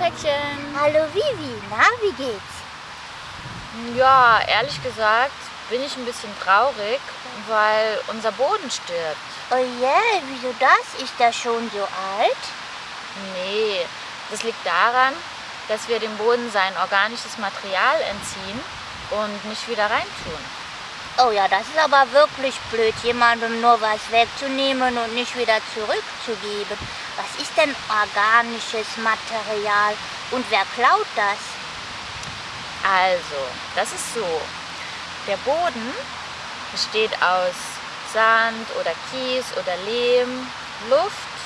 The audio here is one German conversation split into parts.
Päckchen. Hallo Vivi, na, wie geht's? Ja, ehrlich gesagt bin ich ein bisschen traurig, weil unser Boden stirbt. Oh je, wieso das? Ist der schon so alt? Nee, das liegt daran, dass wir dem Boden sein organisches Material entziehen und nicht wieder reintun. Oh ja, das ist aber wirklich blöd, jemandem nur was wegzunehmen und nicht wieder zurückzugeben. Was ist denn organisches Material und wer klaut das? Also, das ist so. Der Boden besteht aus Sand oder Kies oder Lehm, Luft,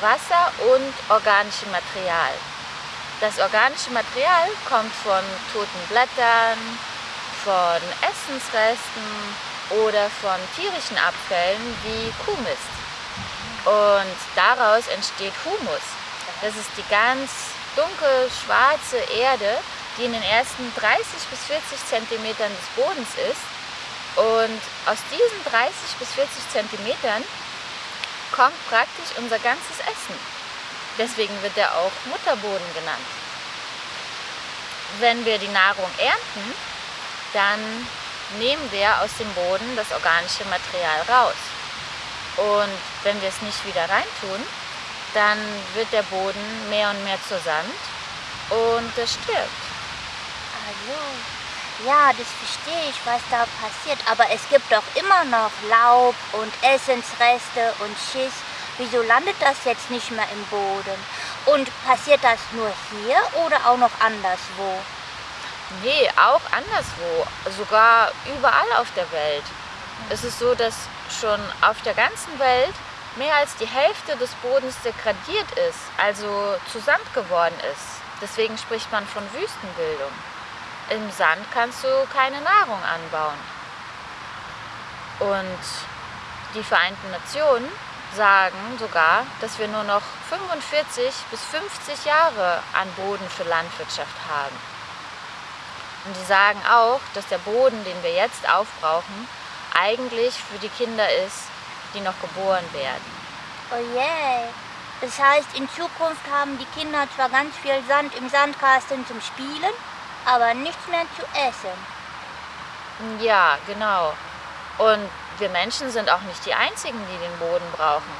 Wasser und organischem Material. Das organische Material kommt von toten Blättern, von Essensresten oder von tierischen Abfällen wie Kuhmist. Und daraus entsteht Humus. Das ist die ganz dunkel schwarze Erde, die in den ersten 30 bis 40 Zentimetern des Bodens ist. Und aus diesen 30 bis 40 Zentimetern kommt praktisch unser ganzes Essen. Deswegen wird er auch Mutterboden genannt. Wenn wir die Nahrung ernten, dann nehmen wir aus dem Boden das organische Material raus. Und wenn wir es nicht wieder reintun, dann wird der Boden mehr und mehr zur Sand und es stirbt. Also, ja, das verstehe ich, was da passiert. Aber es gibt doch immer noch Laub und Essensreste und Schiss. Wieso landet das jetzt nicht mehr im Boden? Und passiert das nur hier oder auch noch anderswo? Nee, auch anderswo, sogar überall auf der Welt. Es ist so, dass schon auf der ganzen Welt mehr als die Hälfte des Bodens degradiert ist, also zu Sand geworden ist. Deswegen spricht man von Wüstenbildung. Im Sand kannst du keine Nahrung anbauen. Und die Vereinten Nationen sagen sogar, dass wir nur noch 45 bis 50 Jahre an Boden für Landwirtschaft haben. Und die sagen auch, dass der Boden, den wir jetzt aufbrauchen, eigentlich für die Kinder ist, die noch geboren werden. Oh je. Das heißt, in Zukunft haben die Kinder zwar ganz viel Sand im Sandkasten zum Spielen, aber nichts mehr zu essen. Ja, genau. Und wir Menschen sind auch nicht die Einzigen, die den Boden brauchen.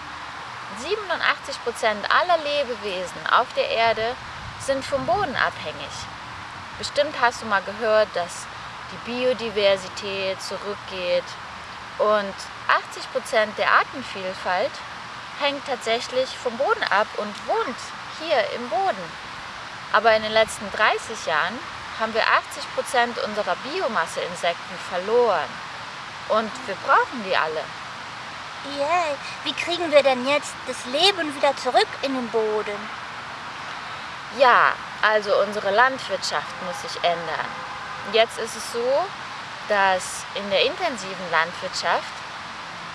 87 Prozent aller Lebewesen auf der Erde sind vom Boden abhängig. Bestimmt hast du mal gehört, dass die Biodiversität zurückgeht und 80 Prozent der Artenvielfalt hängt tatsächlich vom Boden ab und wohnt hier im Boden. Aber in den letzten 30 Jahren haben wir 80 Prozent unserer Biomasse-Insekten verloren. Und wir brauchen die alle. Yeah. Wie kriegen wir denn jetzt das Leben wieder zurück in den Boden? Ja, also unsere Landwirtschaft muss sich ändern. Jetzt ist es so, dass in der intensiven Landwirtschaft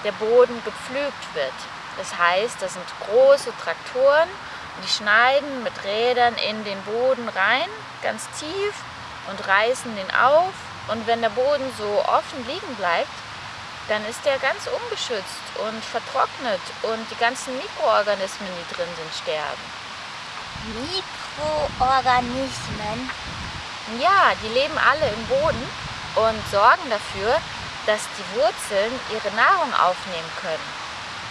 der Boden gepflügt wird. Das heißt, das sind große Traktoren, die schneiden mit Rädern in den Boden rein, ganz tief und reißen den auf. Und wenn der Boden so offen liegen bleibt, dann ist der ganz ungeschützt und vertrocknet und die ganzen Mikroorganismen, die drin sind, sterben. Mikroorganismen? Ja, die leben alle im Boden und sorgen dafür, dass die Wurzeln ihre Nahrung aufnehmen können.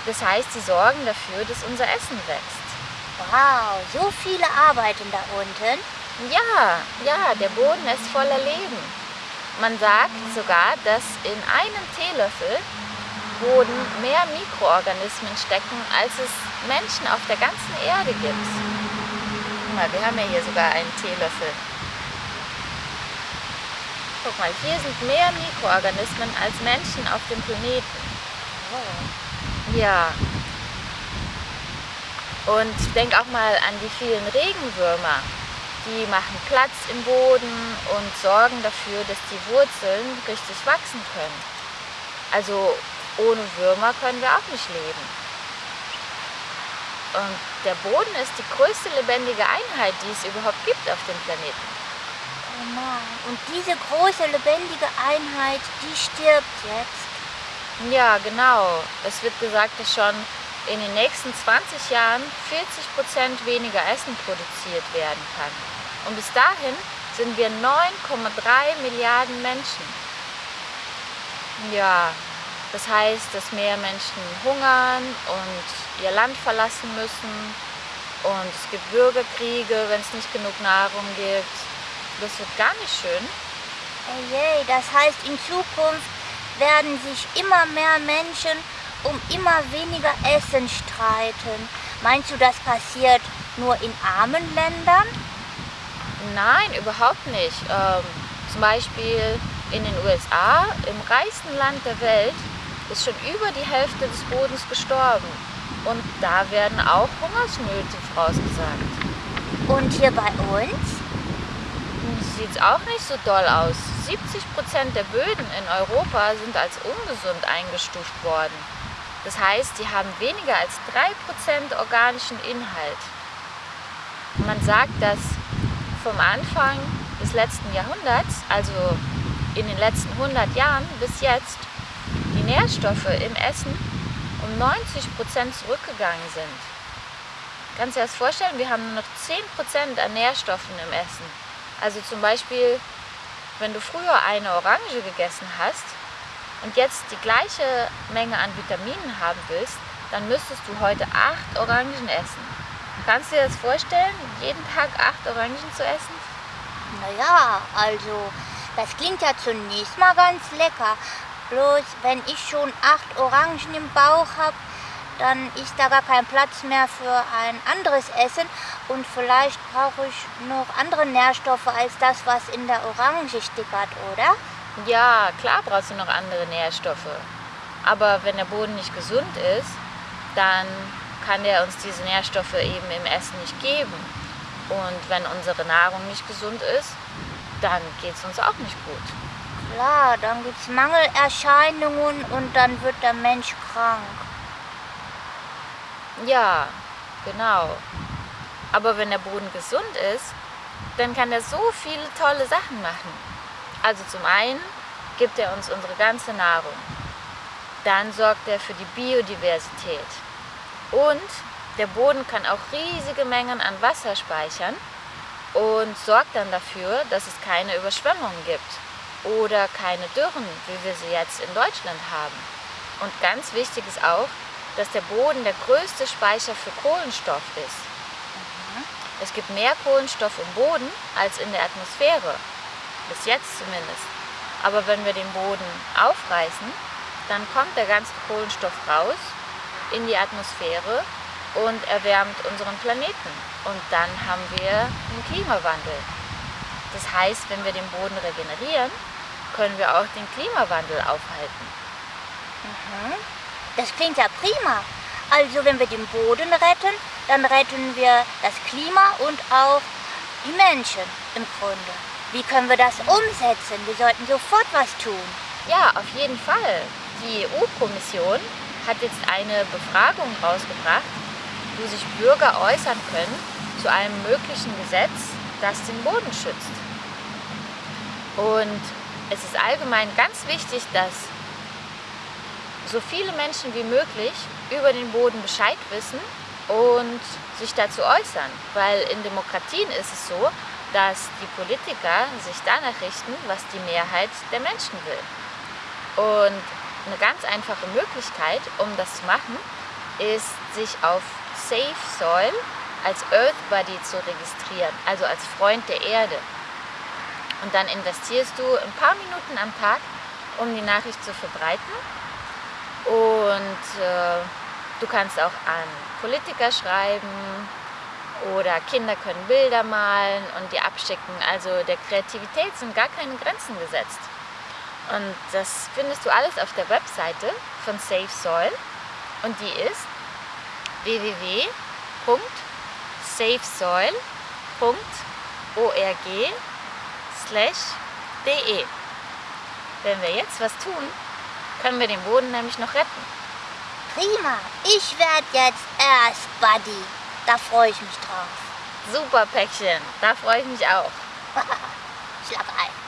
Das heißt, sie sorgen dafür, dass unser Essen wächst. Wow, so viele arbeiten da unten. Ja, ja, der Boden ist voller Leben. Man sagt sogar, dass in einem Teelöffel Boden mehr Mikroorganismen stecken, als es Menschen auf der ganzen Erde gibt. Guck mal, wir haben ja hier sogar einen Teelöffel. Guck mal, hier sind mehr Mikroorganismen als Menschen auf dem Planeten. Oh. Ja. Und denk auch mal an die vielen Regenwürmer. Die machen Platz im Boden und sorgen dafür, dass die Wurzeln richtig wachsen können. Also ohne Würmer können wir auch nicht leben. Und der Boden ist die größte lebendige Einheit, die es überhaupt gibt auf dem Planeten. Oh Mann. Und diese große lebendige Einheit, die stirbt jetzt. Ja, genau. Es wird gesagt, dass schon in den nächsten 20 Jahren 40 Prozent weniger Essen produziert werden kann. Und bis dahin sind wir 9,3 Milliarden Menschen. Ja, das heißt, dass mehr Menschen hungern und ihr Land verlassen müssen. Und es gibt Bürgerkriege, wenn es nicht genug Nahrung gibt. Das wird gar nicht schön. Oh je, das heißt, in Zukunft werden sich immer mehr Menschen um immer weniger Essen streiten. Meinst du, das passiert nur in armen Ländern? Nein, überhaupt nicht. Ähm, zum Beispiel in den USA, im reichsten Land der Welt, ist schon über die Hälfte des Bodens gestorben. Und da werden auch Hungersnöte vorausgesagt. Und hier bei uns? Sieht es auch nicht so doll aus. 70 Prozent der Böden in Europa sind als ungesund eingestuft worden. Das heißt, die haben weniger als 3% organischen Inhalt. Man sagt, dass vom Anfang des letzten Jahrhunderts, also in den letzten 100 Jahren bis jetzt, die Nährstoffe im Essen um 90 Prozent zurückgegangen sind. Kannst du dir das vorstellen? Wir haben nur noch 10 Prozent an Nährstoffen im Essen. Also zum Beispiel, wenn du früher eine Orange gegessen hast und jetzt die gleiche Menge an Vitaminen haben willst, dann müsstest du heute acht Orangen essen. Kannst du dir das vorstellen, jeden Tag acht Orangen zu essen? Naja, also das klingt ja zunächst mal ganz lecker. Bloß wenn ich schon acht Orangen im Bauch habe, dann ist da gar kein Platz mehr für ein anderes Essen und vielleicht brauche ich noch andere Nährstoffe als das, was in der Orange stickert, oder? Ja, klar brauchst du noch andere Nährstoffe. Aber wenn der Boden nicht gesund ist, dann kann der uns diese Nährstoffe eben im Essen nicht geben. Und wenn unsere Nahrung nicht gesund ist, dann geht es uns auch nicht gut. Klar, dann gibt es Mangelerscheinungen und dann wird der Mensch krank. Ja, genau. Aber wenn der Boden gesund ist, dann kann er so viele tolle Sachen machen. Also zum einen gibt er uns unsere ganze Nahrung. Dann sorgt er für die Biodiversität. Und der Boden kann auch riesige Mengen an Wasser speichern und sorgt dann dafür, dass es keine Überschwemmungen gibt oder keine Dürren, wie wir sie jetzt in Deutschland haben. Und ganz wichtig ist auch, dass der Boden der größte Speicher für Kohlenstoff ist. Mhm. Es gibt mehr Kohlenstoff im Boden als in der Atmosphäre, bis jetzt zumindest. Aber wenn wir den Boden aufreißen, dann kommt der ganze Kohlenstoff raus in die Atmosphäre und erwärmt unseren Planeten. Und dann haben wir einen Klimawandel. Das heißt, wenn wir den Boden regenerieren, können wir auch den Klimawandel aufhalten. Mhm. Das klingt ja prima. Also wenn wir den Boden retten, dann retten wir das Klima und auch die Menschen im Grunde. Wie können wir das umsetzen? Wir sollten sofort was tun. Ja, auf jeden Fall. Die EU-Kommission hat jetzt eine Befragung rausgebracht, wo sich Bürger äußern können zu einem möglichen Gesetz, das den Boden schützt. Und es ist allgemein ganz wichtig, dass so viele Menschen wie möglich über den Boden Bescheid wissen und sich dazu äußern. Weil in Demokratien ist es so, dass die Politiker sich danach richten, was die Mehrheit der Menschen will. Und eine ganz einfache Möglichkeit, um das zu machen, ist, sich auf Safe Soil als Earth Buddy zu registrieren, also als Freund der Erde. Und dann investierst du ein paar Minuten am Tag, um die Nachricht zu verbreiten und äh, du kannst auch an Politiker schreiben oder Kinder können Bilder malen und die abschicken. Also der Kreativität sind gar keine Grenzen gesetzt. Und das findest du alles auf der Webseite von Safe Soil und die ist www.safesoil.org de. Wenn wir jetzt was tun, können wir den Boden nämlich noch retten. Prima, ich werde jetzt erst Buddy. Da freue ich mich drauf. Super Päckchen, da freue ich mich auch. Schlag ein.